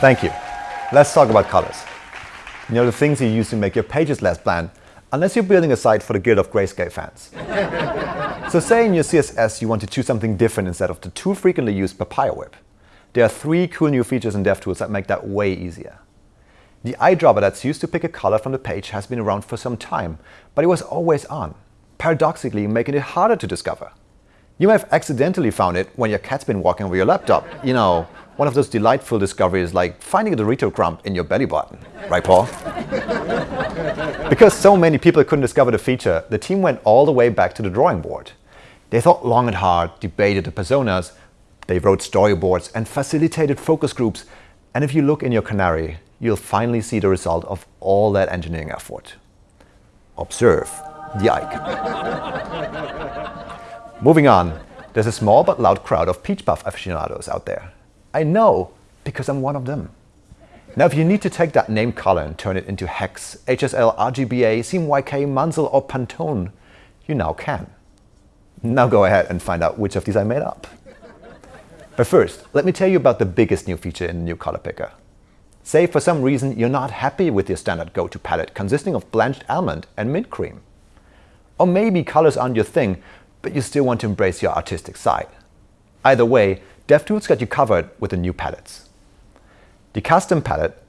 Thank you. Let's talk about colors. You know, the things you use to make your pages less bland, unless you're building a site for the Guild of Grayscale fans. so say in your CSS you want to choose something different instead of the too frequently used Papaya Whip. There are three cool new features in DevTools that make that way easier. The eyedropper that's used to pick a color from the page has been around for some time, but it was always on, paradoxically making it harder to discover. You may have accidentally found it when your cat's been walking over your laptop. You know, one of those delightful discoveries like finding a Dorito crumb in your belly button. Right, Paul? because so many people couldn't discover the feature, the team went all the way back to the drawing board. They thought long and hard, debated the personas, they wrote storyboards and facilitated focus groups. And if you look in your Canary, you'll finally see the result of all that engineering effort. Observe the icon. Moving on, there's a small but loud crowd of peach puff aficionados out there. I know because I'm one of them. Now, if you need to take that name color and turn it into hex, HSL, RGBA, CMYK, Munsell, or Pantone, you now can. Now go ahead and find out which of these I made up. But first, let me tell you about the biggest new feature in the new color picker. Say for some reason you're not happy with your standard go-to palette consisting of blanched almond and mint cream. Or maybe colors aren't your thing, but you still want to embrace your artistic side. Either way, DevTools got you covered with the new palettes. The custom palette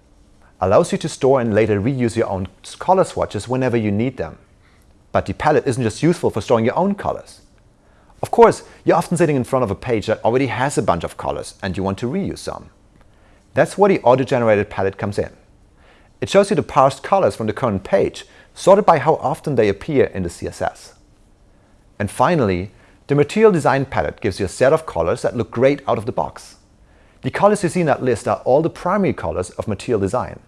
allows you to store and later reuse your own color swatches whenever you need them. But the palette isn't just useful for storing your own colors. Of course, you're often sitting in front of a page that already has a bunch of colors and you want to reuse some. That's where the auto-generated palette comes in. It shows you the parsed colors from the current page, sorted by how often they appear in the CSS. And finally, the Material Design palette gives you a set of colors that look great out of the box. The colors you see in that list are all the primary colors of Material Design,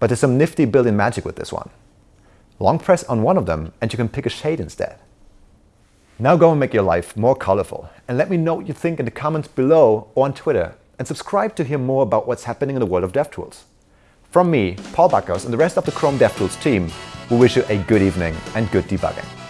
but there's some nifty built-in magic with this one. Long press on one of them and you can pick a shade instead. Now go and make your life more colorful and let me know what you think in the comments below or on Twitter and subscribe to hear more about what's happening in the world of DevTools. From me, Paul Bakaus and the rest of the Chrome DevTools team, we wish you a good evening and good debugging.